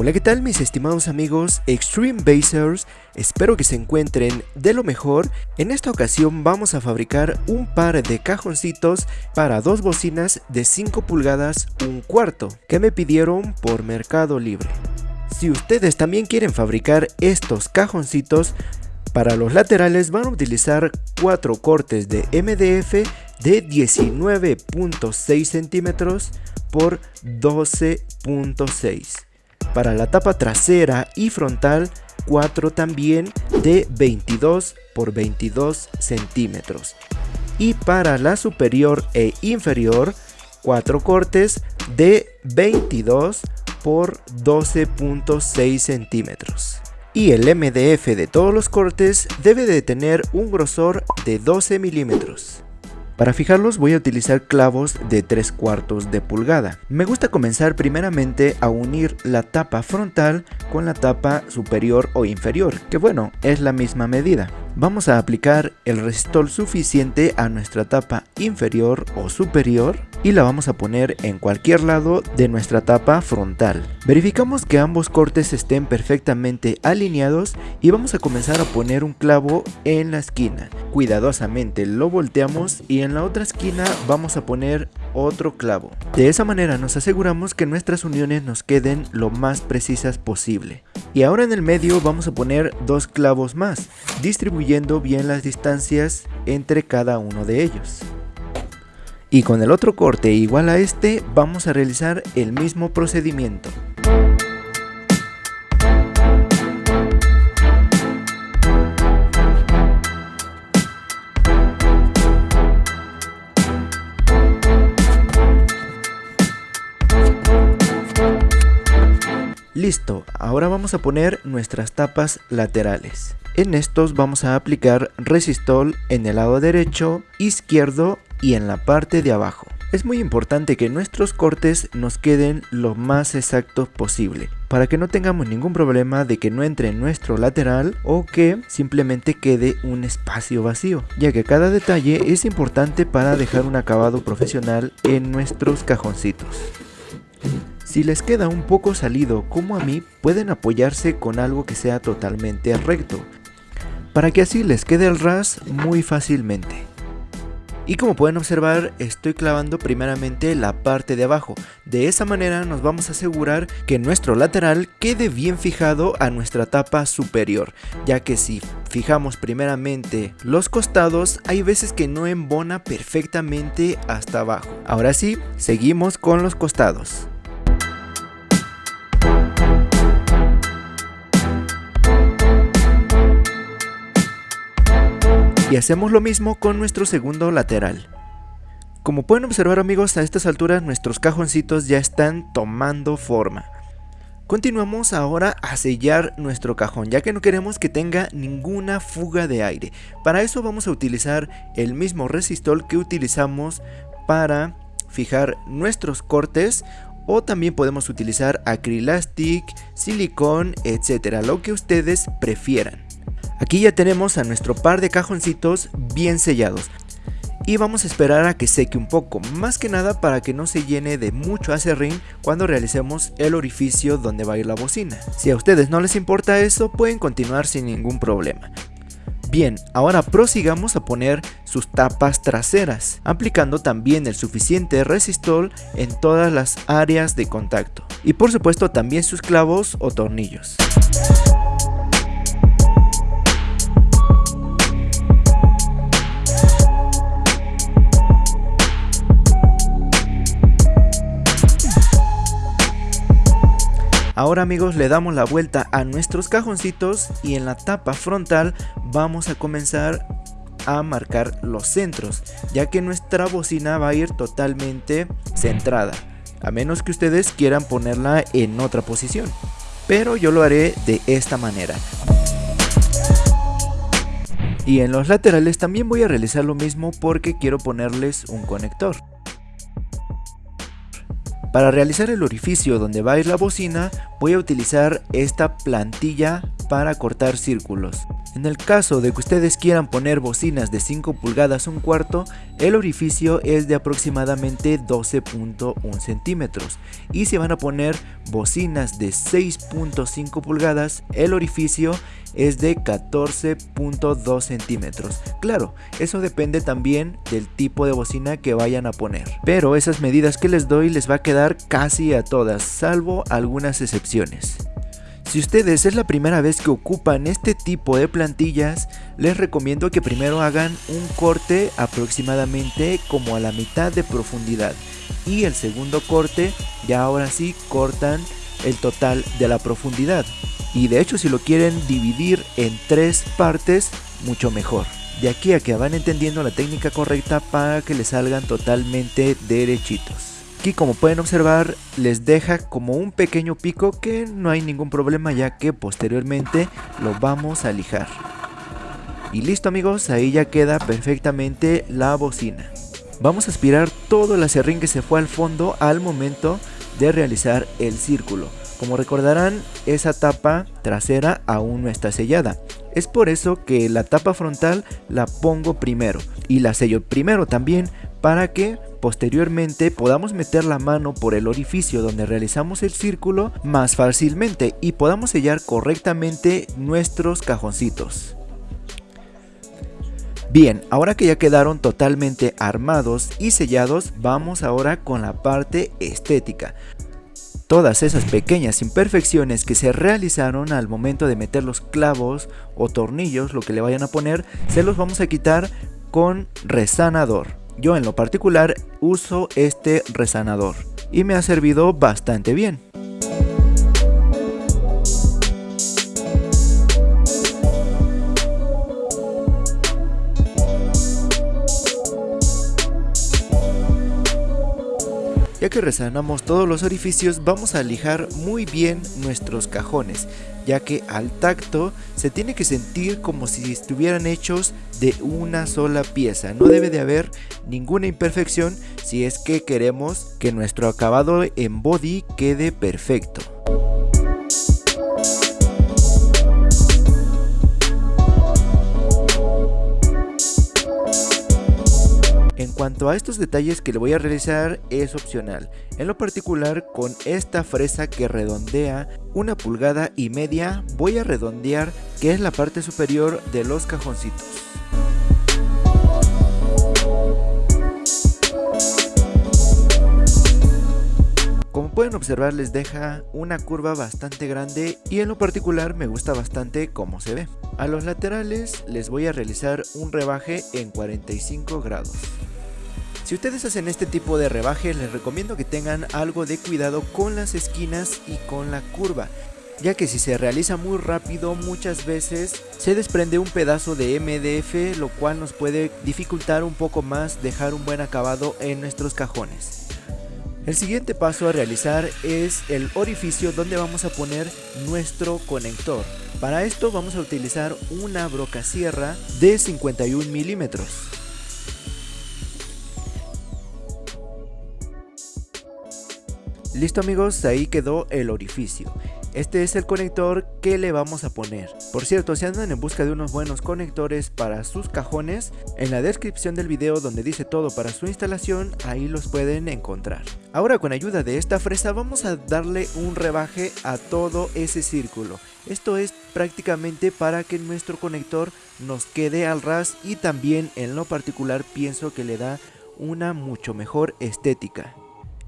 Hola qué tal mis estimados amigos Extreme Basers, espero que se encuentren de lo mejor. En esta ocasión vamos a fabricar un par de cajoncitos para dos bocinas de 5 pulgadas un cuarto que me pidieron por Mercado Libre. Si ustedes también quieren fabricar estos cajoncitos, para los laterales van a utilizar 4 cortes de MDF de 19.6 centímetros por 12.6 para la tapa trasera y frontal 4 también de 22 por 22 centímetros. Y para la superior e inferior 4 cortes de 22 por 12.6 centímetros. Y el MDF de todos los cortes debe de tener un grosor de 12 milímetros para fijarlos voy a utilizar clavos de 3 cuartos de pulgada. Me gusta comenzar primeramente a unir la tapa frontal con la tapa superior o inferior, que bueno, es la misma medida. Vamos a aplicar el resistol suficiente a nuestra tapa inferior o superior y la vamos a poner en cualquier lado de nuestra tapa frontal. Verificamos que ambos cortes estén perfectamente alineados y vamos a comenzar a poner un clavo en la esquina. Cuidadosamente lo volteamos y en la otra esquina vamos a poner otro clavo. De esa manera nos aseguramos que nuestras uniones nos queden lo más precisas posible. Y ahora en el medio vamos a poner dos clavos más, distribuyendo bien las distancias entre cada uno de ellos. Y con el otro corte igual a este vamos a realizar el mismo procedimiento. Listo, ahora vamos a poner nuestras tapas laterales. En estos vamos a aplicar resistol en el lado derecho, izquierdo y en la parte de abajo. Es muy importante que nuestros cortes nos queden lo más exactos posible para que no tengamos ningún problema de que no entre en nuestro lateral o que simplemente quede un espacio vacío, ya que cada detalle es importante para dejar un acabado profesional en nuestros cajoncitos. Si les queda un poco salido como a mí, pueden apoyarse con algo que sea totalmente recto, para que así les quede el ras muy fácilmente. Y como pueden observar, estoy clavando primeramente la parte de abajo. De esa manera nos vamos a asegurar que nuestro lateral quede bien fijado a nuestra tapa superior, ya que si fijamos primeramente los costados, hay veces que no embona perfectamente hasta abajo. Ahora sí, seguimos con los costados. Y hacemos lo mismo con nuestro segundo lateral. Como pueden observar amigos, a estas alturas nuestros cajoncitos ya están tomando forma. Continuamos ahora a sellar nuestro cajón, ya que no queremos que tenga ninguna fuga de aire. Para eso vamos a utilizar el mismo resistol que utilizamos para fijar nuestros cortes o también podemos utilizar acrylastic, silicón, etcétera, lo que ustedes prefieran. Aquí ya tenemos a nuestro par de cajoncitos bien sellados. Y vamos a esperar a que seque un poco, más que nada para que no se llene de mucho acerrín cuando realicemos el orificio donde va a ir la bocina. Si a ustedes no les importa eso, pueden continuar sin ningún problema. Bien, ahora prosigamos a poner sus tapas traseras, aplicando también el suficiente resistol en todas las áreas de contacto. Y por supuesto también sus clavos o tornillos. Ahora amigos le damos la vuelta a nuestros cajoncitos y en la tapa frontal vamos a comenzar a marcar los centros, ya que nuestra bocina va a ir totalmente centrada, a menos que ustedes quieran ponerla en otra posición. Pero yo lo haré de esta manera. Y en los laterales también voy a realizar lo mismo porque quiero ponerles un conector. Para realizar el orificio donde va a ir la bocina voy a utilizar esta plantilla para cortar círculos. En el caso de que ustedes quieran poner bocinas de 5 pulgadas un cuarto, el orificio es de aproximadamente 12.1 centímetros y si van a poner bocinas de 6.5 pulgadas, el orificio es de 14.2 centímetros. Claro, eso depende también del tipo de bocina que vayan a poner. Pero esas medidas que les doy les va a quedar casi a todas, salvo algunas excepciones. Si ustedes es la primera vez que ocupan este tipo de plantillas, les recomiendo que primero hagan un corte aproximadamente como a la mitad de profundidad y el segundo corte ya ahora sí cortan el total de la profundidad. Y de hecho si lo quieren dividir en tres partes mucho mejor. De aquí a que van entendiendo la técnica correcta para que les salgan totalmente derechitos Aquí como pueden observar les deja como un pequeño pico que no hay ningún problema ya que posteriormente lo vamos a lijar. Y listo amigos, ahí ya queda perfectamente la bocina. Vamos a aspirar todo el acerrín que se fue al fondo al momento de realizar el círculo. Como recordarán, esa tapa trasera aún no está sellada. Es por eso que la tapa frontal la pongo primero y la sello primero también para que posteriormente podamos meter la mano por el orificio donde realizamos el círculo más fácilmente y podamos sellar correctamente nuestros cajoncitos. Bien, ahora que ya quedaron totalmente armados y sellados, vamos ahora con la parte estética. Todas esas pequeñas imperfecciones que se realizaron al momento de meter los clavos o tornillos, lo que le vayan a poner, se los vamos a quitar con resanador. Yo en lo particular uso este resanador y me ha servido bastante bien. Resanamos todos los orificios vamos a lijar muy bien nuestros cajones, ya que al tacto se tiene que sentir como si estuvieran hechos de una sola pieza. No debe de haber ninguna imperfección si es que queremos que nuestro acabado en body quede perfecto. Cuanto a estos detalles que le voy a realizar es opcional, en lo particular con esta fresa que redondea una pulgada y media voy a redondear que es la parte superior de los cajoncitos. Como pueden observar les deja una curva bastante grande y en lo particular me gusta bastante cómo se ve. A los laterales les voy a realizar un rebaje en 45 grados. Si ustedes hacen este tipo de rebaje les recomiendo que tengan algo de cuidado con las esquinas y con la curva ya que si se realiza muy rápido muchas veces se desprende un pedazo de MDF lo cual nos puede dificultar un poco más dejar un buen acabado en nuestros cajones. El siguiente paso a realizar es el orificio donde vamos a poner nuestro conector. Para esto vamos a utilizar una broca sierra de 51 milímetros. Listo amigos, ahí quedó el orificio. Este es el conector que le vamos a poner. Por cierto, si andan en busca de unos buenos conectores para sus cajones, en la descripción del video donde dice todo para su instalación, ahí los pueden encontrar. Ahora con ayuda de esta fresa vamos a darle un rebaje a todo ese círculo. Esto es prácticamente para que nuestro conector nos quede al ras y también en lo particular pienso que le da una mucho mejor estética.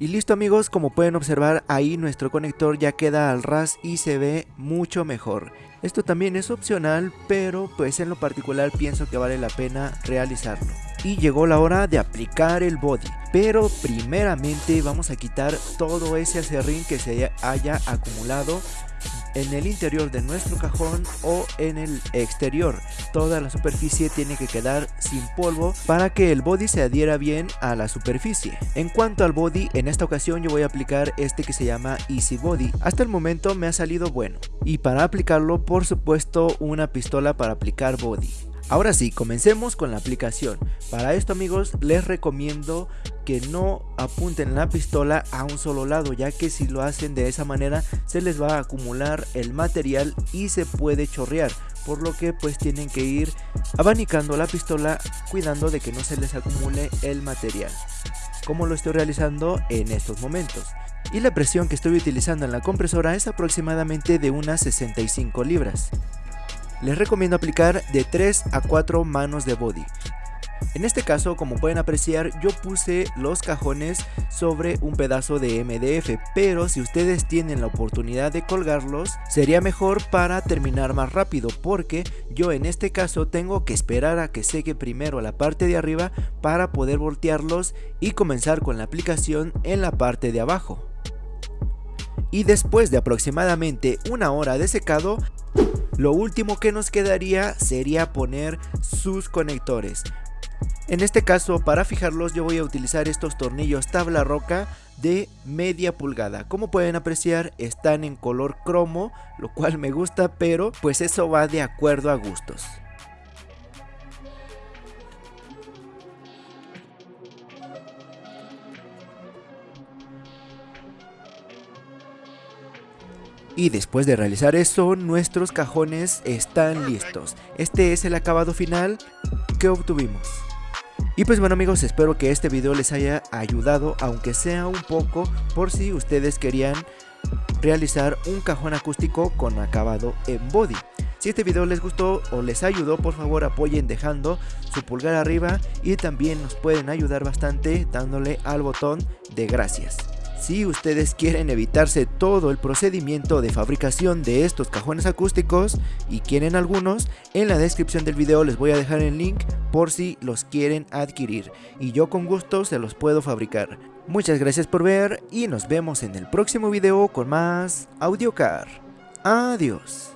Y listo amigos, como pueden observar ahí nuestro conector ya queda al ras y se ve mucho mejor. Esto también es opcional, pero pues en lo particular pienso que vale la pena realizarlo. Y llegó la hora de aplicar el body, pero primeramente vamos a quitar todo ese acerrín que se haya acumulado en el interior de nuestro cajón o en el exterior. Toda la superficie tiene que quedar sin polvo para que el body se adhiera bien a la superficie. En cuanto al body, en esta ocasión yo voy a aplicar este que se llama Easy Body. Hasta el momento me ha salido bueno. Y para aplicarlo, por supuesto, una pistola para aplicar body. Ahora sí, comencemos con la aplicación. Para esto amigos les recomiendo que no apunten la pistola a un solo lado ya que si lo hacen de esa manera se les va a acumular el material y se puede chorrear por lo que pues tienen que ir abanicando la pistola cuidando de que no se les acumule el material como lo estoy realizando en estos momentos y la presión que estoy utilizando en la compresora es aproximadamente de unas 65 libras les recomiendo aplicar de 3 a 4 manos de body. En este caso, como pueden apreciar, yo puse los cajones sobre un pedazo de MDF, pero si ustedes tienen la oportunidad de colgarlos, sería mejor para terminar más rápido, porque yo en este caso tengo que esperar a que seque primero la parte de arriba para poder voltearlos y comenzar con la aplicación en la parte de abajo. Y después de aproximadamente una hora de secado, lo último que nos quedaría sería poner sus conectores. En este caso para fijarlos yo voy a utilizar estos tornillos tabla roca de media pulgada. Como pueden apreciar están en color cromo, lo cual me gusta pero pues eso va de acuerdo a gustos. Y después de realizar eso, nuestros cajones están listos. Este es el acabado final que obtuvimos. Y pues bueno amigos, espero que este video les haya ayudado, aunque sea un poco, por si ustedes querían realizar un cajón acústico con acabado en body. Si este video les gustó o les ayudó, por favor apoyen dejando su pulgar arriba y también nos pueden ayudar bastante dándole al botón de gracias. Si ustedes quieren evitarse todo el procedimiento de fabricación de estos cajones acústicos y quieren algunos, en la descripción del video les voy a dejar el link por si los quieren adquirir y yo con gusto se los puedo fabricar. Muchas gracias por ver y nos vemos en el próximo video con más AudioCar. Adiós.